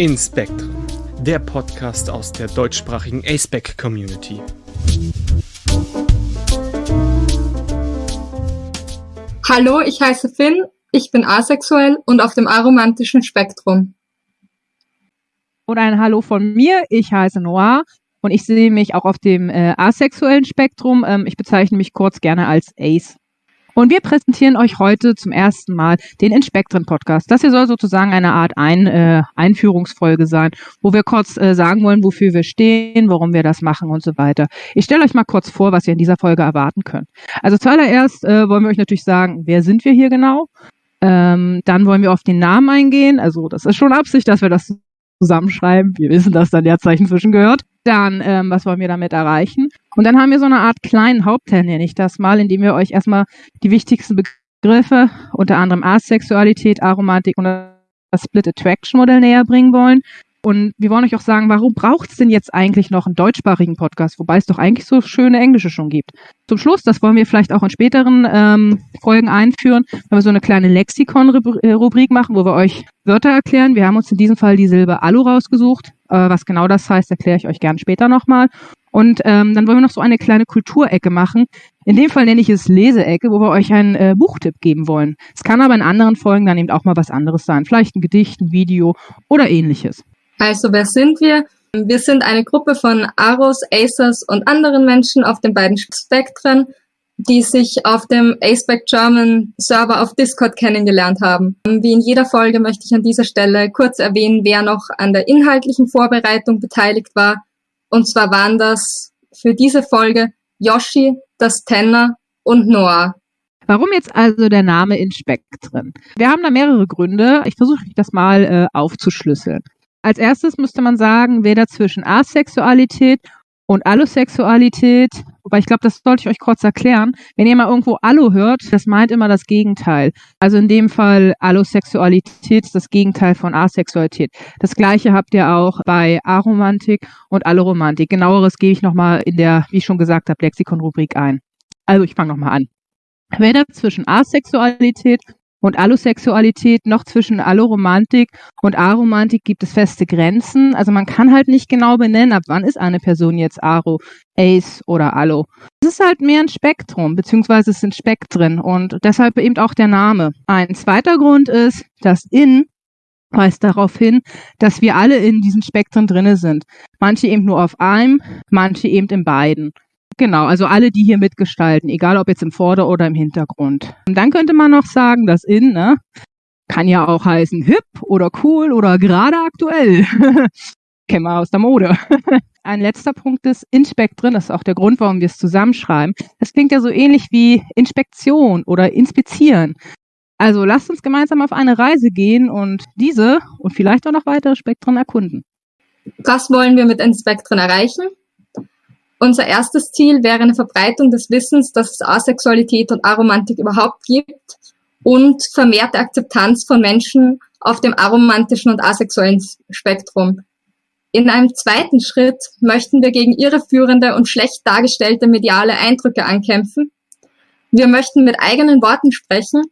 In Spectrum, der Podcast aus der deutschsprachigen ASPEC Community. Hallo, ich heiße Finn, ich bin asexuell und auf dem aromantischen Spektrum. Und ein Hallo von mir, ich heiße Noah und ich sehe mich auch auf dem äh, asexuellen Spektrum. Ähm, ich bezeichne mich kurz gerne als Ace. Und wir präsentieren euch heute zum ersten Mal den Inspektren Podcast. Das hier soll sozusagen eine Art Ein, äh, Einführungsfolge sein, wo wir kurz äh, sagen wollen, wofür wir stehen, warum wir das machen und so weiter. Ich stelle euch mal kurz vor, was ihr in dieser Folge erwarten könnt. Also zuallererst äh, wollen wir euch natürlich sagen, wer sind wir hier genau? Ähm, dann wollen wir auf den Namen eingehen. Also das ist schon Absicht, dass wir das zusammenschreiben. Wir wissen, dass da Leerzeichen zwischen gehört. Dann, ähm, was wollen wir damit erreichen? Und dann haben wir so eine Art kleinen Hauptteil, nenne ich das mal, indem wir euch erstmal die wichtigsten Begriffe, unter anderem Asexualität, Aromantik und das Split Attraction Modell näher bringen wollen. Und wir wollen euch auch sagen, warum braucht es denn jetzt eigentlich noch einen deutschsprachigen Podcast, wobei es doch eigentlich so schöne Englische schon gibt. Zum Schluss, das wollen wir vielleicht auch in späteren ähm, Folgen einführen, wenn wir so eine kleine Lexikon-Rubrik machen, wo wir euch Wörter erklären. Wir haben uns in diesem Fall die Silbe Alu rausgesucht. Äh, was genau das heißt, erkläre ich euch gern später nochmal. Und ähm, dann wollen wir noch so eine kleine Kulturecke machen. In dem Fall nenne ich es Leseecke, wo wir euch einen äh, Buchtipp geben wollen. Es kann aber in anderen Folgen dann eben auch mal was anderes sein. Vielleicht ein Gedicht, ein Video oder ähnliches. Also wer sind wir? Wir sind eine Gruppe von Aros, Acers und anderen Menschen auf den beiden Spektren, die sich auf dem ASPEC German Server auf Discord kennengelernt haben. Wie in jeder Folge möchte ich an dieser Stelle kurz erwähnen, wer noch an der inhaltlichen Vorbereitung beteiligt war. Und zwar waren das für diese Folge Yoshi, das Tenner und Noah. Warum jetzt also der Name in Spektren? Wir haben da mehrere Gründe. Ich versuche das mal äh, aufzuschlüsseln. Als erstes müsste man sagen, weder zwischen Asexualität und Allosexualität, wobei ich glaube, das sollte ich euch kurz erklären. Wenn ihr mal irgendwo Allo hört, das meint immer das Gegenteil. Also in dem Fall Allosexualität das Gegenteil von Asexualität. Das gleiche habt ihr auch bei Aromantik und Alloromantik. Genaueres gebe ich nochmal in der, wie ich schon gesagt habe, Lexikon-Rubrik ein. Also ich fange nochmal an. Weder zwischen Asexualität und Allosexualität noch zwischen Alloromantik und Aromantik gibt es feste Grenzen. Also man kann halt nicht genau benennen, ab wann ist eine Person jetzt Aro, Ace oder Allo. Es ist halt mehr ein Spektrum, beziehungsweise es sind Spektren und deshalb eben auch der Name. Ein zweiter Grund ist, dass in weist darauf hin, dass wir alle in diesen Spektren drinne sind. Manche eben nur auf einem, manche eben in beiden. Genau, also alle, die hier mitgestalten, egal ob jetzt im Vorder- oder im Hintergrund. Und dann könnte man noch sagen, das In, ne, kann ja auch heißen hip oder cool oder gerade aktuell. Kennen wir aus der Mode. Ein letzter Punkt ist Inspektrin, das ist auch der Grund, warum wir es zusammenschreiben. Das klingt ja so ähnlich wie Inspektion oder Inspizieren. Also lasst uns gemeinsam auf eine Reise gehen und diese und vielleicht auch noch weitere Spektren erkunden. Was wollen wir mit Inspektren erreichen? Unser erstes Ziel wäre eine Verbreitung des Wissens, dass es Asexualität und Aromantik überhaupt gibt und vermehrte Akzeptanz von Menschen auf dem aromantischen und asexuellen Spektrum. In einem zweiten Schritt möchten wir gegen irreführende und schlecht dargestellte mediale Eindrücke ankämpfen. Wir möchten mit eigenen Worten sprechen,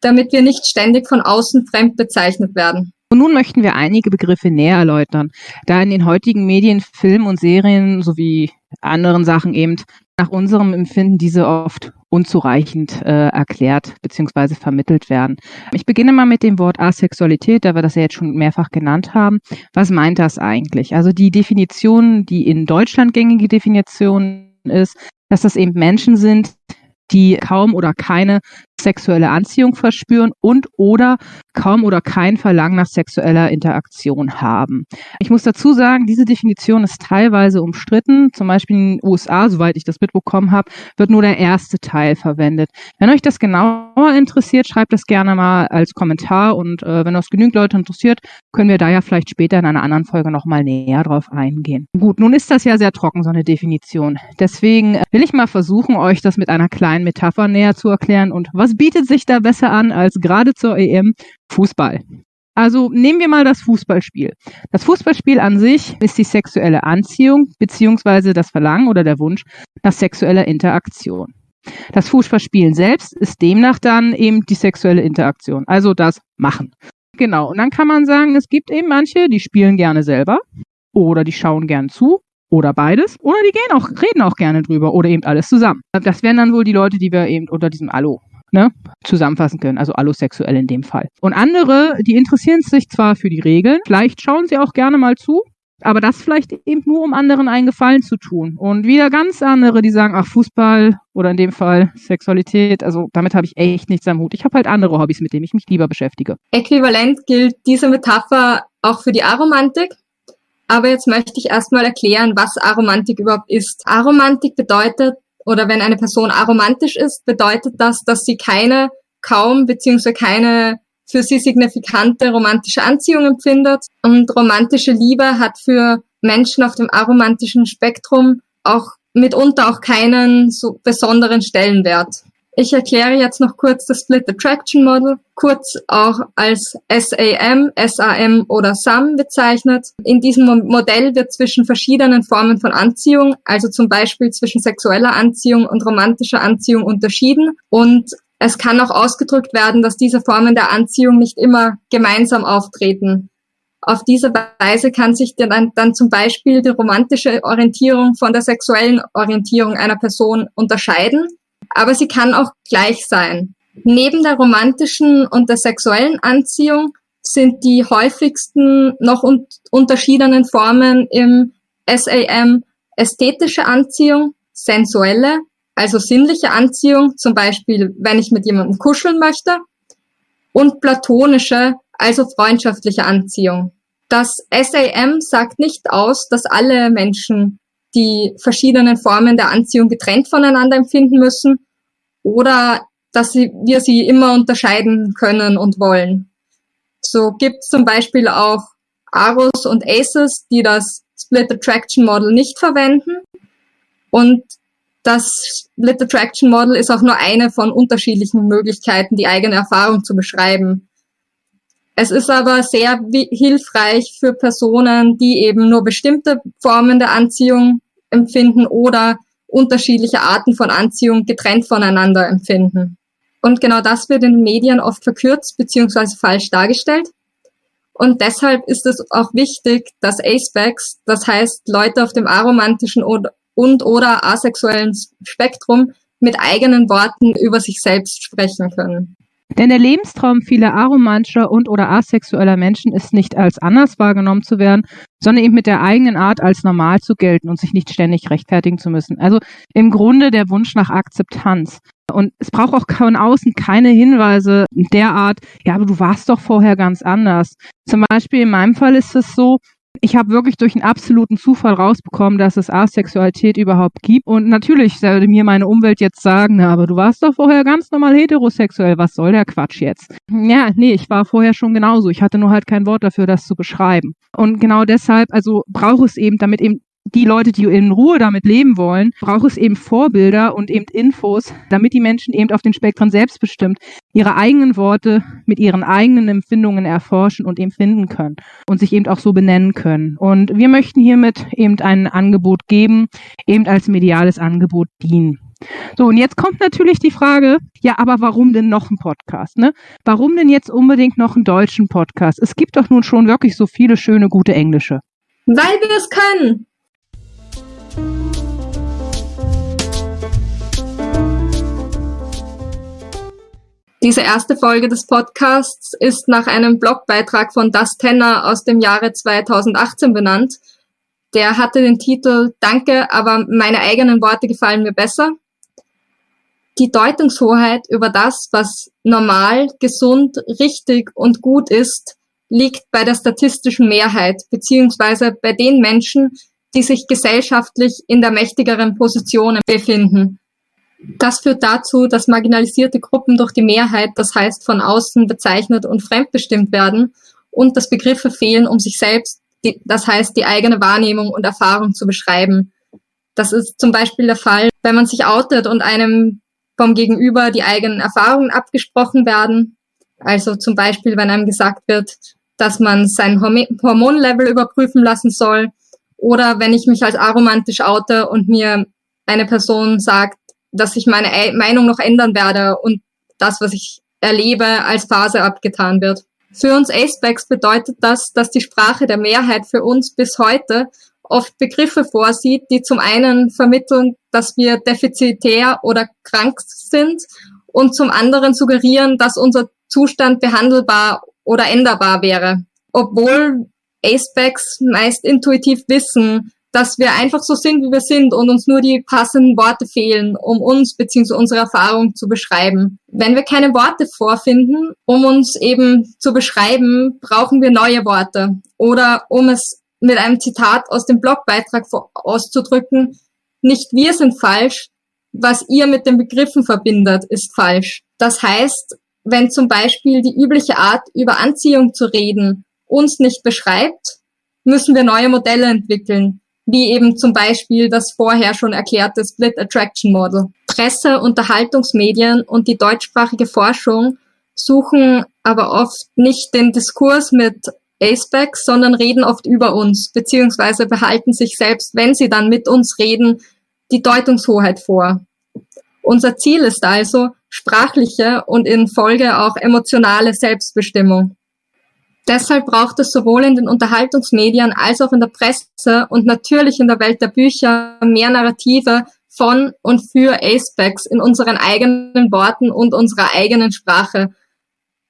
damit wir nicht ständig von außen fremd bezeichnet werden. Und nun möchten wir einige Begriffe näher erläutern, da in den heutigen Medien, Filmen und Serien sowie anderen Sachen eben nach unserem Empfinden diese oft unzureichend äh, erklärt bzw. vermittelt werden. Ich beginne mal mit dem Wort Asexualität, da wir das ja jetzt schon mehrfach genannt haben. Was meint das eigentlich? Also die Definition, die in Deutschland gängige Definition ist, dass das eben Menschen sind, die kaum oder keine sexuelle Anziehung verspüren und oder kaum oder kein Verlangen nach sexueller Interaktion haben. Ich muss dazu sagen, diese Definition ist teilweise umstritten. Zum Beispiel in den USA, soweit ich das mitbekommen habe, wird nur der erste Teil verwendet. Wenn euch das genauer interessiert, schreibt das gerne mal als Kommentar und äh, wenn das genügend Leute interessiert, können wir da ja vielleicht später in einer anderen Folge nochmal näher drauf eingehen. Gut, nun ist das ja sehr trocken, so eine Definition. Deswegen will ich mal versuchen, euch das mit einer kleinen Metapher näher zu erklären und was bietet sich da besser an als gerade zur EM Fußball? Also nehmen wir mal das Fußballspiel. Das Fußballspiel an sich ist die sexuelle Anziehung beziehungsweise das Verlangen oder der Wunsch nach sexueller Interaktion. Das Fußballspielen selbst ist demnach dann eben die sexuelle Interaktion, also das Machen. Genau. Und dann kann man sagen, es gibt eben manche, die spielen gerne selber oder die schauen gern zu oder beides. Oder die gehen auch, reden auch gerne drüber oder eben alles zusammen. Das wären dann wohl die Leute, die wir eben unter diesem Allo ne, zusammenfassen können, also allosexuell in dem Fall. Und andere, die interessieren sich zwar für die Regeln, vielleicht schauen sie auch gerne mal zu, aber das vielleicht eben nur, um anderen einen Gefallen zu tun. Und wieder ganz andere, die sagen, ach, Fußball oder in dem Fall Sexualität, also damit habe ich echt nichts am Hut. Ich habe halt andere Hobbys, mit denen ich mich lieber beschäftige. Äquivalent gilt diese Metapher auch für die Aromantik. Aber jetzt möchte ich erstmal erklären, was Aromantik überhaupt ist. Aromantik bedeutet, oder wenn eine Person aromantisch ist, bedeutet das, dass sie keine, kaum beziehungsweise keine für sie signifikante romantische Anziehung empfindet. Und romantische Liebe hat für Menschen auf dem aromantischen Spektrum auch mitunter auch keinen so besonderen Stellenwert. Ich erkläre jetzt noch kurz das Split Attraction Model, kurz auch als SAM, SAM oder SAM bezeichnet. In diesem Modell wird zwischen verschiedenen Formen von Anziehung, also zum Beispiel zwischen sexueller Anziehung und romantischer Anziehung unterschieden. Und es kann auch ausgedrückt werden, dass diese Formen der Anziehung nicht immer gemeinsam auftreten. Auf diese Weise kann sich dann, dann zum Beispiel die romantische Orientierung von der sexuellen Orientierung einer Person unterscheiden aber sie kann auch gleich sein. Neben der romantischen und der sexuellen Anziehung sind die häufigsten noch un unterschiedenen Formen im SAM ästhetische Anziehung, sensuelle, also sinnliche Anziehung, zum Beispiel wenn ich mit jemandem kuscheln möchte, und platonische, also freundschaftliche Anziehung. Das SAM sagt nicht aus, dass alle Menschen die verschiedenen Formen der Anziehung getrennt voneinander empfinden müssen oder dass sie, wir sie immer unterscheiden können und wollen. So gibt es zum Beispiel auch Aros und Aces, die das Split Attraction Model nicht verwenden. Und das Split Attraction Model ist auch nur eine von unterschiedlichen Möglichkeiten, die eigene Erfahrung zu beschreiben. Es ist aber sehr hilfreich für Personen, die eben nur bestimmte Formen der Anziehung empfinden oder unterschiedliche Arten von Anziehung getrennt voneinander empfinden. Und genau das wird in den Medien oft verkürzt bzw. falsch dargestellt. Und deshalb ist es auch wichtig, dass Acebags, das heißt Leute auf dem aromantischen und oder asexuellen Spektrum, mit eigenen Worten über sich selbst sprechen können. Denn der Lebenstraum vieler aromantischer und oder asexueller Menschen ist nicht als anders wahrgenommen zu werden, sondern eben mit der eigenen Art als normal zu gelten und sich nicht ständig rechtfertigen zu müssen. Also im Grunde der Wunsch nach Akzeptanz. Und es braucht auch von außen keine Hinweise derart, ja, aber du warst doch vorher ganz anders. Zum Beispiel in meinem Fall ist es so, ich habe wirklich durch einen absoluten Zufall rausbekommen, dass es Asexualität überhaupt gibt. Und natürlich sollte mir meine Umwelt jetzt sagen, na, aber du warst doch vorher ganz normal heterosexuell. Was soll der Quatsch jetzt? Ja, nee, ich war vorher schon genauso. Ich hatte nur halt kein Wort dafür, das zu beschreiben. Und genau deshalb, also brauche es eben, damit eben die Leute, die in Ruhe damit leben wollen, braucht es eben Vorbilder und eben Infos, damit die Menschen eben auf den Spektren selbstbestimmt ihre eigenen Worte mit ihren eigenen Empfindungen erforschen und eben finden können und sich eben auch so benennen können. Und wir möchten hiermit eben ein Angebot geben, eben als mediales Angebot dienen. So, und jetzt kommt natürlich die Frage, ja, aber warum denn noch ein Podcast? Ne? Warum denn jetzt unbedingt noch einen deutschen Podcast? Es gibt doch nun schon wirklich so viele schöne, gute englische. Weil wir es können. Diese erste Folge des Podcasts ist nach einem Blogbeitrag von Das Tenner aus dem Jahre 2018 benannt. Der hatte den Titel Danke, aber meine eigenen Worte gefallen mir besser. Die Deutungshoheit über das, was normal, gesund, richtig und gut ist, liegt bei der statistischen Mehrheit, beziehungsweise bei den Menschen, die sich gesellschaftlich in der mächtigeren Position befinden. Das führt dazu, dass marginalisierte Gruppen durch die Mehrheit, das heißt von außen bezeichnet und fremdbestimmt werden und dass Begriffe fehlen, um sich selbst, das heißt die eigene Wahrnehmung und Erfahrung zu beschreiben. Das ist zum Beispiel der Fall, wenn man sich outet und einem vom Gegenüber die eigenen Erfahrungen abgesprochen werden. Also zum Beispiel, wenn einem gesagt wird, dass man sein Hormonlevel überprüfen lassen soll oder wenn ich mich als aromantisch oute und mir eine Person sagt, dass ich meine Meinung noch ändern werde und das, was ich erlebe, als Phase abgetan wird. Für uns Acebacks bedeutet das, dass die Sprache der Mehrheit für uns bis heute oft Begriffe vorsieht, die zum einen vermitteln, dass wir defizitär oder krank sind und zum anderen suggerieren, dass unser Zustand behandelbar oder änderbar wäre. Obwohl Acebacks meist intuitiv wissen, dass wir einfach so sind, wie wir sind und uns nur die passenden Worte fehlen, um uns bzw. unsere Erfahrung zu beschreiben. Wenn wir keine Worte vorfinden, um uns eben zu beschreiben, brauchen wir neue Worte. Oder um es mit einem Zitat aus dem Blogbeitrag auszudrücken, nicht wir sind falsch, was ihr mit den Begriffen verbindet, ist falsch. Das heißt, wenn zum Beispiel die übliche Art, über Anziehung zu reden, uns nicht beschreibt, müssen wir neue Modelle entwickeln, wie eben zum Beispiel das vorher schon erklärte Split Attraction Model. Presse, Unterhaltungsmedien und die deutschsprachige Forschung suchen aber oft nicht den Diskurs mit Acebacks, sondern reden oft über uns, beziehungsweise behalten sich selbst, wenn sie dann mit uns reden, die Deutungshoheit vor. Unser Ziel ist also sprachliche und in Folge auch emotionale Selbstbestimmung. Deshalb braucht es sowohl in den Unterhaltungsmedien als auch in der Presse und natürlich in der Welt der Bücher mehr Narrative von und für Acebacks in unseren eigenen Worten und unserer eigenen Sprache.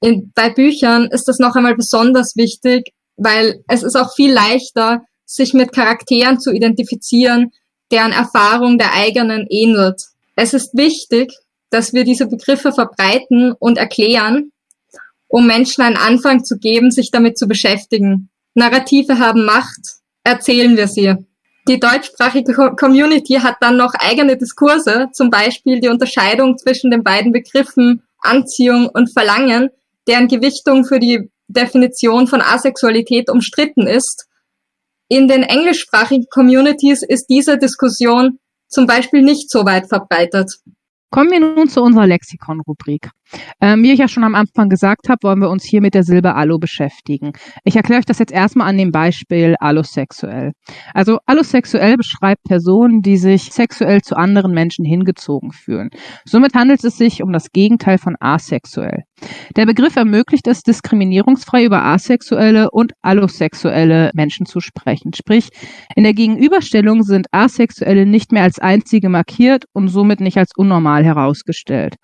In, bei Büchern ist das noch einmal besonders wichtig, weil es ist auch viel leichter, sich mit Charakteren zu identifizieren, deren Erfahrung der eigenen ähnelt. Es ist wichtig, dass wir diese Begriffe verbreiten und erklären, um Menschen einen Anfang zu geben, sich damit zu beschäftigen. Narrative haben Macht, erzählen wir sie. Die deutschsprachige Community hat dann noch eigene Diskurse, zum Beispiel die Unterscheidung zwischen den beiden Begriffen Anziehung und Verlangen, deren Gewichtung für die Definition von Asexualität umstritten ist. In den englischsprachigen Communities ist diese Diskussion zum Beispiel nicht so weit verbreitet. Kommen wir nun zu unserer Lexikon-Rubrik. Ähm, wie ich ja schon am Anfang gesagt habe, wollen wir uns hier mit der Silbe Allo beschäftigen. Ich erkläre euch das jetzt erstmal an dem Beispiel allosexuell. Also allosexuell beschreibt Personen, die sich sexuell zu anderen Menschen hingezogen fühlen. Somit handelt es sich um das Gegenteil von asexuell. Der Begriff ermöglicht es, diskriminierungsfrei über asexuelle und allosexuelle Menschen zu sprechen. Sprich, in der Gegenüberstellung sind Asexuelle nicht mehr als einzige markiert und somit nicht als unnormal herausgestellt.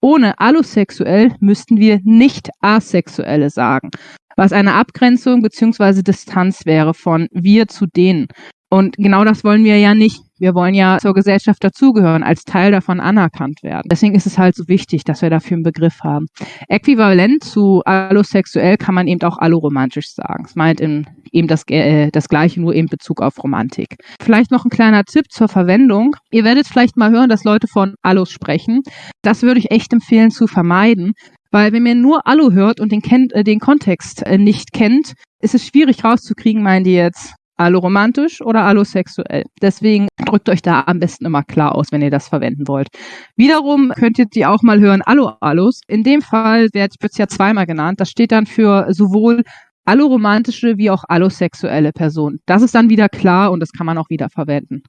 Ohne allosexuell müssten wir nicht asexuelle sagen, was eine Abgrenzung bzw. Distanz wäre von wir zu denen. Und genau das wollen wir ja nicht. Wir wollen ja zur Gesellschaft dazugehören, als Teil davon anerkannt werden. Deswegen ist es halt so wichtig, dass wir dafür einen Begriff haben. Äquivalent zu allosexuell kann man eben auch alloromantisch sagen. Es meint eben das, äh, das Gleiche, nur eben Bezug auf Romantik. Vielleicht noch ein kleiner Tipp zur Verwendung. Ihr werdet vielleicht mal hören, dass Leute von Allos sprechen. Das würde ich echt empfehlen zu vermeiden, weil wenn man nur Allo hört und den, kennt, äh, den Kontext äh, nicht kennt, ist es schwierig rauszukriegen, meinen die jetzt alloromantisch oder allosexuell. Deswegen drückt euch da am besten immer klar aus, wenn ihr das verwenden wollt. Wiederum könnt ihr die auch mal hören, allo-allos. In dem Fall wird es ja zweimal genannt. Das steht dann für sowohl alloromantische wie auch allosexuelle Personen. Das ist dann wieder klar und das kann man auch wieder verwenden.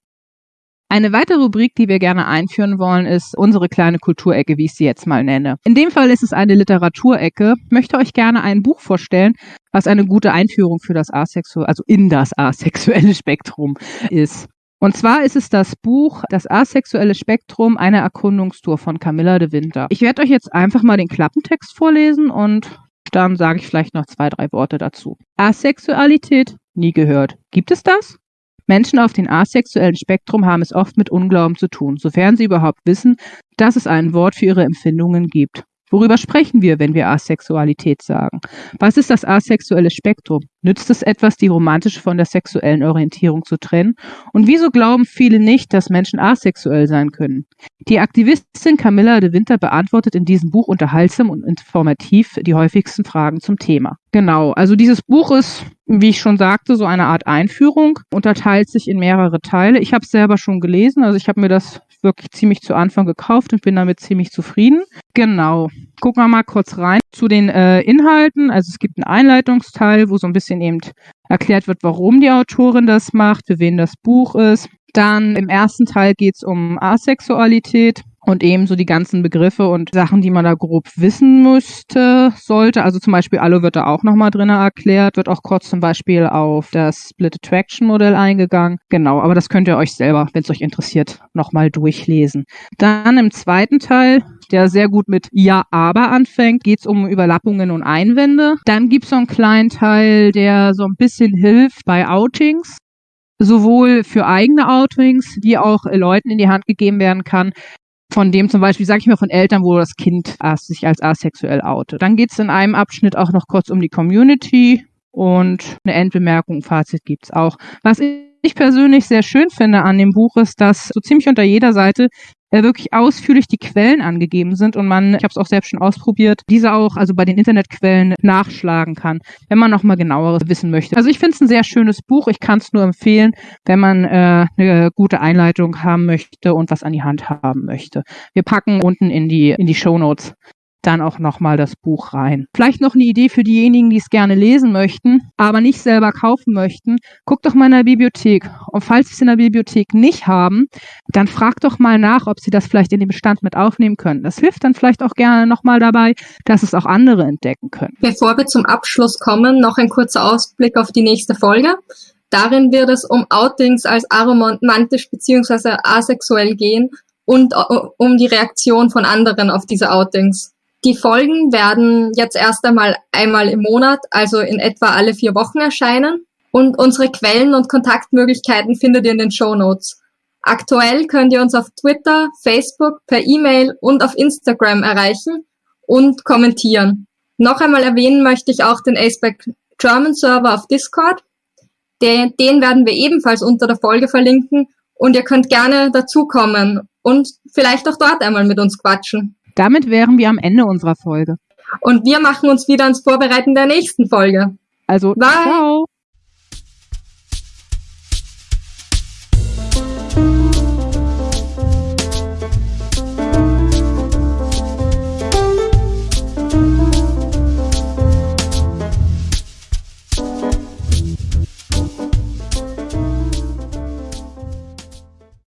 Eine weitere Rubrik, die wir gerne einführen wollen, ist unsere kleine Kulturecke, wie ich sie jetzt mal nenne. In dem Fall ist es eine Literaturecke. Ich möchte euch gerne ein Buch vorstellen, was eine gute Einführung für das asexuelle, also in das asexuelle Spektrum ist. Und zwar ist es das Buch Das asexuelle Spektrum, eine Erkundungstour von Camilla de Winter. Ich werde euch jetzt einfach mal den Klappentext vorlesen und dann sage ich vielleicht noch zwei, drei Worte dazu. Asexualität, nie gehört. Gibt es das? Menschen auf dem asexuellen Spektrum haben es oft mit Unglauben zu tun, sofern sie überhaupt wissen, dass es ein Wort für ihre Empfindungen gibt. Worüber sprechen wir, wenn wir Asexualität sagen? Was ist das asexuelle Spektrum? Nützt es etwas, die romantische von der sexuellen Orientierung zu trennen? Und wieso glauben viele nicht, dass Menschen asexuell sein können? Die Aktivistin Camilla de Winter beantwortet in diesem Buch unterhaltsam und informativ die häufigsten Fragen zum Thema. Genau, also dieses Buch ist, wie ich schon sagte, so eine Art Einführung, unterteilt sich in mehrere Teile. Ich habe es selber schon gelesen, also ich habe mir das wirklich ziemlich zu Anfang gekauft und bin damit ziemlich zufrieden. Genau. Gucken wir mal kurz rein zu den äh, Inhalten. Also es gibt einen Einleitungsteil, wo so ein bisschen eben erklärt wird, warum die Autorin das macht, für wen das Buch ist. Dann im ersten Teil geht es um Asexualität und ebenso die ganzen Begriffe und Sachen, die man da grob wissen müsste, sollte. Also zum Beispiel Alu wird da auch nochmal drin erklärt, wird auch kurz zum Beispiel auf das Split Attraction Modell eingegangen. Genau, aber das könnt ihr euch selber, wenn es euch interessiert, nochmal durchlesen. Dann im zweiten Teil der sehr gut mit Ja, aber anfängt, geht es um Überlappungen und Einwände. Dann gibt es so einen kleinen Teil, der so ein bisschen hilft bei Outings sowohl für eigene Outings, wie auch Leuten in die Hand gegeben werden kann, von dem zum Beispiel, sage ich mal, von Eltern, wo das Kind sich als asexuell outet. Dann geht es in einem Abschnitt auch noch kurz um die Community und eine Endbemerkung, Fazit gibt's auch. Was ich persönlich sehr schön finde an dem Buch ist, dass so ziemlich unter jeder Seite wirklich ausführlich die Quellen angegeben sind und man, ich habe es auch selbst schon ausprobiert, diese auch also bei den Internetquellen nachschlagen kann, wenn man noch mal genaueres wissen möchte. Also ich finde es ein sehr schönes Buch. Ich kann es nur empfehlen, wenn man äh, eine gute Einleitung haben möchte und was an die Hand haben möchte. Wir packen unten in die in die Show Notes dann auch nochmal das Buch rein. Vielleicht noch eine Idee für diejenigen, die es gerne lesen möchten, aber nicht selber kaufen möchten. Guckt doch mal in der Bibliothek. Und falls Sie es in der Bibliothek nicht haben, dann fragt doch mal nach, ob Sie das vielleicht in den Bestand mit aufnehmen können. Das hilft dann vielleicht auch gerne nochmal dabei, dass es auch andere entdecken können. Bevor wir zum Abschluss kommen, noch ein kurzer Ausblick auf die nächste Folge. Darin wird es um Outings als aromantisch bzw. asexuell gehen und äh, um die Reaktion von anderen auf diese Outings. Die Folgen werden jetzt erst einmal einmal im Monat, also in etwa alle vier Wochen erscheinen. Und unsere Quellen und Kontaktmöglichkeiten findet ihr in den Show Notes. Aktuell könnt ihr uns auf Twitter, Facebook, per E-Mail und auf Instagram erreichen und kommentieren. Noch einmal erwähnen möchte ich auch den Aceback German Server auf Discord. Den, den werden wir ebenfalls unter der Folge verlinken und ihr könnt gerne dazukommen und vielleicht auch dort einmal mit uns quatschen. Damit wären wir am Ende unserer Folge. Und wir machen uns wieder ans Vorbereiten der nächsten Folge. Also, Bye. ciao.